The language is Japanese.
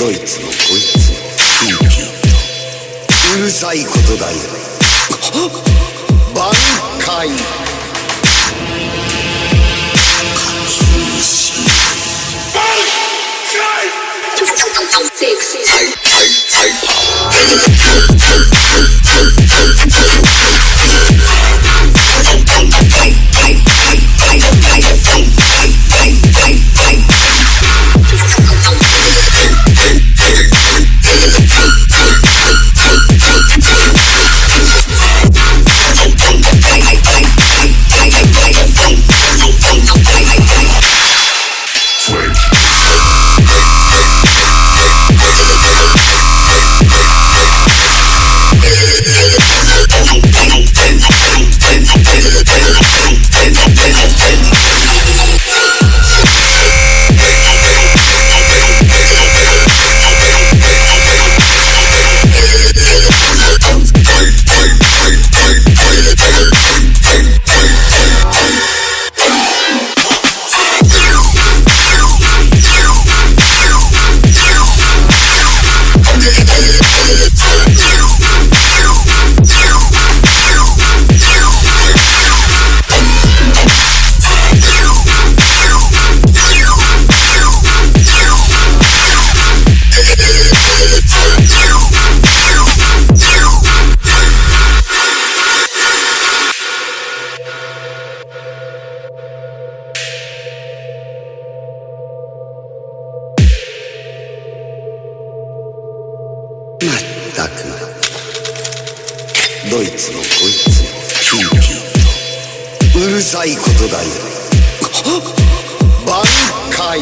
ドイツのこいつフィーうるさいことだよ挽回はいはいはいはい。ったく。ドイツのこいつ。もピーピーとうるさいことだよ。挽回